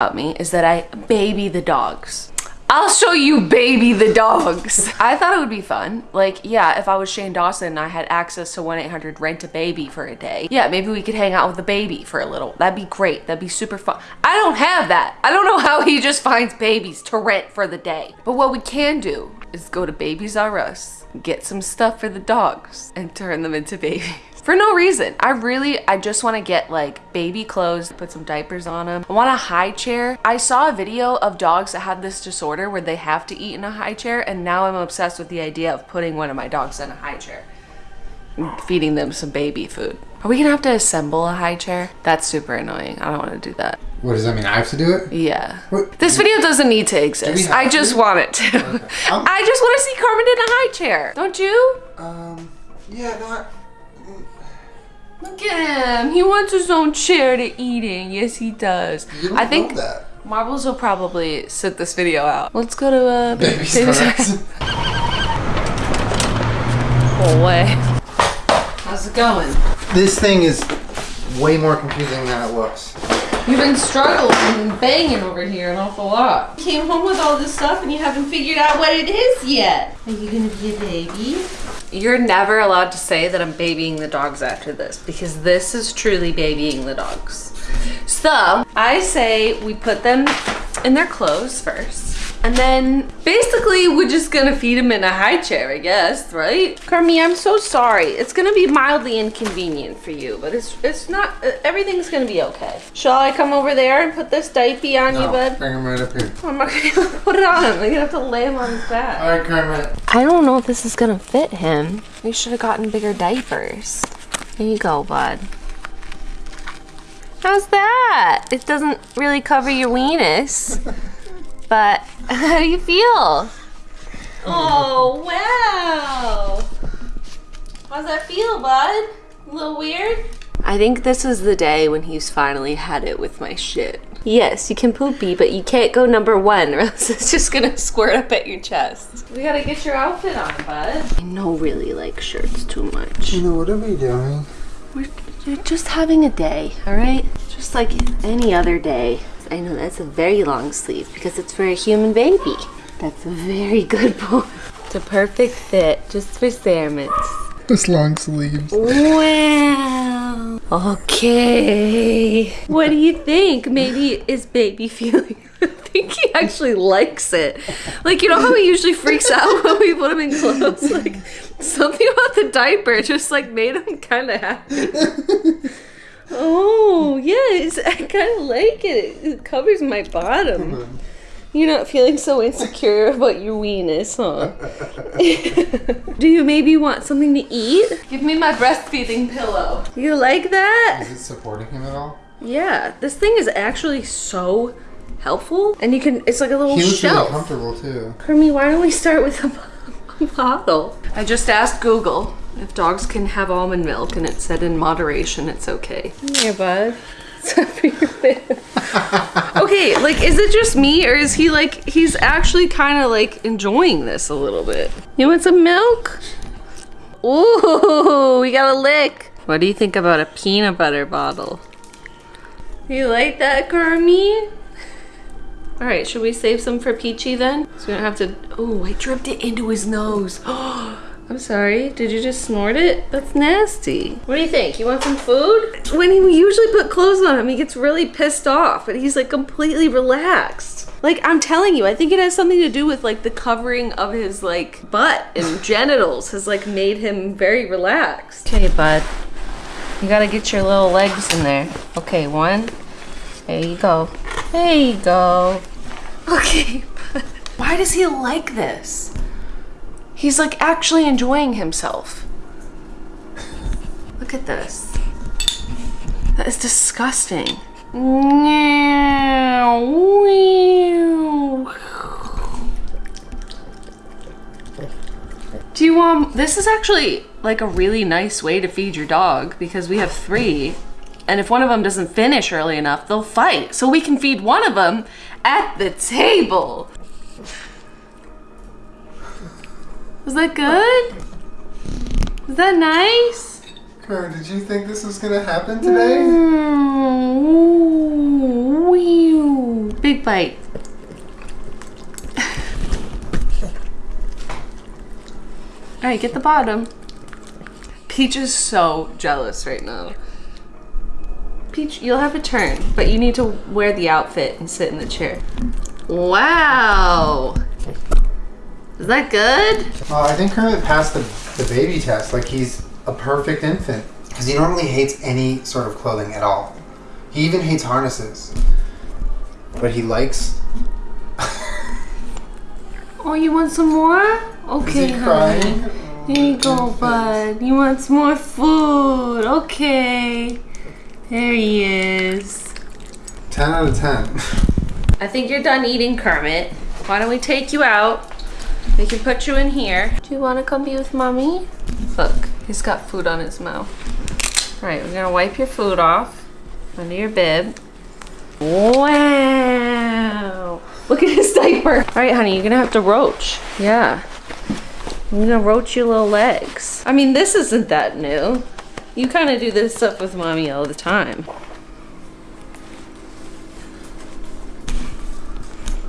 about me is that I baby the dogs. I'll show you baby the dogs. I thought it would be fun. Like, yeah, if I was Shane Dawson and I had access to 1-800 rent a baby for a day. Yeah, maybe we could hang out with a baby for a little. That'd be great. That'd be super fun. I don't have that. I don't know how he just finds babies to rent for the day. But what we can do is go to Babies R Us, get some stuff for the dogs, and turn them into babies for no reason. I really, I just want to get like baby clothes, put some diapers on them. I want a high chair. I saw a video of dogs that have this disorder where they have to eat in a high chair and now I'm obsessed with the idea of putting one of my dogs in a high chair feeding them some baby food. Are we gonna have to assemble a high chair? That's super annoying. I don't want to do that. What does that mean? I have to do it? Yeah. What? This video doesn't need to exist. I just to? want it to. Okay. Um, I just want to see Carmen in a high chair. Don't you? Um, yeah, no, I, Look at him. He wants his own chair to eat in. Yes, he does. I think. Marbles will probably sit this video out. Let's go to uh, Baby Baby starts. Whole way. How's it going? this thing is way more confusing than it looks. You've been struggling and banging over here an awful lot. You came home with all this stuff and you haven't figured out what it is yet. Are you gonna be a baby? You're never allowed to say that I'm babying the dogs after this because this is truly babying the dogs. So I say we put them in their clothes first. And then basically we're just gonna feed him in a high chair, I guess, right? Kermie, I'm so sorry. It's gonna be mildly inconvenient for you, but it's it's not, uh, everything's gonna be okay. Shall I come over there and put this diaper on you, bud? bring him right up here. I'm not gonna put it on him. I'm gonna have to lay him on his back. All right, Kermit. I don't know if this is gonna fit him. We should have gotten bigger diapers. Here you go, bud. How's that? It doesn't really cover your weenus. But how do you feel? Oh, wow. How's that feel, bud? A little weird? I think this is the day when he's finally had it with my shit. Yes, you can poopy, but you can't go number one or else it's just gonna squirt up at your chest. We gotta get your outfit on, bud. I know really like shirts too much. You know, what are we doing? We're you're just having a day, all right? Just like any other day. I know that's a very long sleeve because it's for a human baby. That's a very good boy. It's a perfect fit just for Cerements. This long sleeves. Wow. Okay. What do you think? Maybe is baby feeling? I think he actually likes it. Like you know how he usually freaks out when we put him in clothes. Like something about the diaper just like made him kind of happy. Oh yes, I kind of like it. It covers my bottom. Mm-hmm. You're not feeling so insecure about your weenus, huh? Do you maybe want something to eat? Give me my breastfeeding pillow. You like that? Is it supporting him at all? Yeah, this thing is actually so helpful. And you can, it's like a little He looks really shelf. comfortable too. Kermie, why don't we start with a bottle? I just asked Google if dogs can have almond milk and it said in moderation it's okay. Here, bud. It's not for your bib. okay, like, is it just me or is he like, he's actually kind of like enjoying this a little bit? You want some milk? Ooh, we got a lick. What do you think about a peanut butter bottle? You like that, Kermie? All right, should we save some for Peachy then? So we don't have to, oh, I dripped it into his nose. I'm sorry, did you just snort it? That's nasty. What do you think? You want some food? When he usually put clothes on him, he gets really pissed off, but he's like completely relaxed. Like I'm telling you, I think it has something to do with like the covering of his like butt and genitals has like made him very relaxed. Okay, bud. You gotta get your little legs in there. Okay, one. There you go. There you go. Okay, bud. Why does he like this? He's like actually enjoying himself. Look at this. That is disgusting. Do you want, this is actually like a really nice way to feed your dog because we have three. And if one of them doesn't finish early enough, they'll fight. So we can feed one of them at the table. Was that good? Was that nice? Kurt, did you think this was gonna happen today? Mm, bite. All right, get the bottom. Peach is so jealous right now. Peach, you'll have a turn, but you need to wear the outfit and sit in the chair. Wow. Is that good? Well, I think Kermit passed the, the baby test. Like he's a perfect infant. Because he normally hates any sort of clothing at all. He even hates harnesses. But he likes. Oh, you want some more? Okay, Is he honey. Here you go, bud. You want some more food? Okay. There he is. 10 out of 10. I think you're done eating, Kermit. Why don't we take you out? We can put you in here. Do you want to come be with mommy? Look, he's got food on his mouth. All right, we're gonna wipe your food off under your bib. Wow! Look at his diaper. All right, honey, you're gonna have to roach. Yeah. I'm gonna roach your little legs. I mean, this isn't that new. You kind of do this stuff with mommy all the time.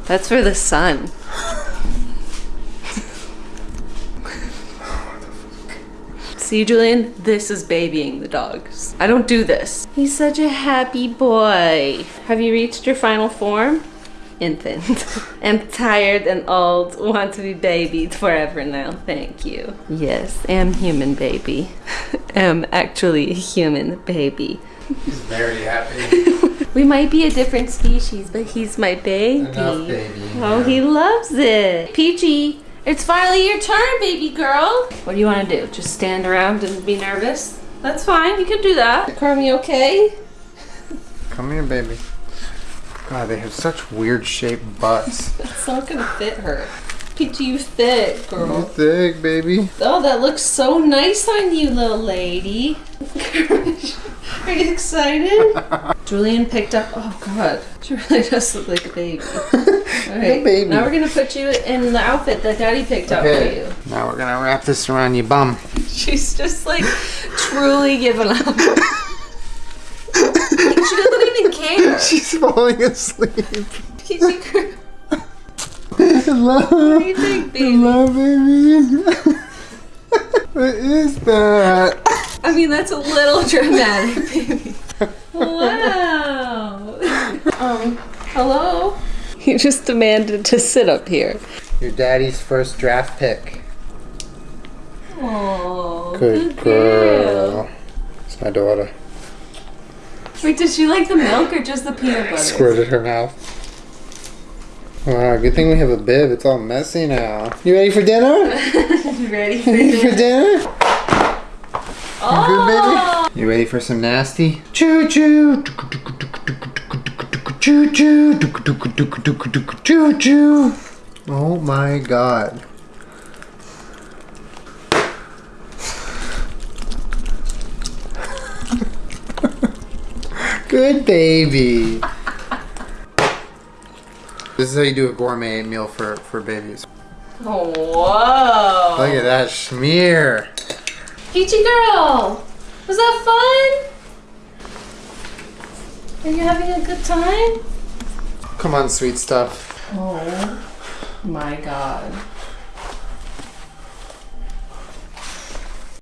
That's for the sun. See, Julian, this is babying the dogs. I don't do this. He's such a happy boy. Have you reached your final form? Infant. I'm tired and old, want to be babied forever now. Thank you. Yes, am human baby. am actually a human baby. He's very happy. We might be a different species, but he's my baby. Enough, baby. Oh, he loves it. Peachy, it's finally your turn, baby girl. What do you want to do? Just stand around and be nervous? That's fine. You can do that. Kermie, okay? Come here, baby. God, they have such weird shaped butts. That's not gonna fit her. Peachy, you fit, You're girl. thick, baby. Oh, that looks so nice on you, little lady. Are you excited? Julian picked up. Oh God, she really does look like a baby. Right, baby. now we're gonna put you in the outfit that Daddy picked out for Okay, you. now we're gonna wrap this around your bum. She's just like truly giving up. she doesn't even care. She's falling asleep. Peachy, girl, Hello. what do you think, baby? Hello, baby. what is that? I mean, that's a little dramatic, baby. Wow. Um, hello? You just demanded to sit up here. Your daddy's first draft pick. Oh, Good girl. It's my daughter. Wait, does she like the milk or just the peanut butter? Squirted her mouth. Wow, good thing we have a bib. It's all messy now. You ready for dinner? Ready for ready for dinner? dinner? Oh! You ready for some nasty? Choo choo. Choo choo. Choo choo. Oh my god. Good baby. This is how you do a gourmet meal for, for babies. Oh, whoa! Look at that schmear. Peachy girl! Was that fun? Are you having a good time? Come on, sweet stuff. Oh my god.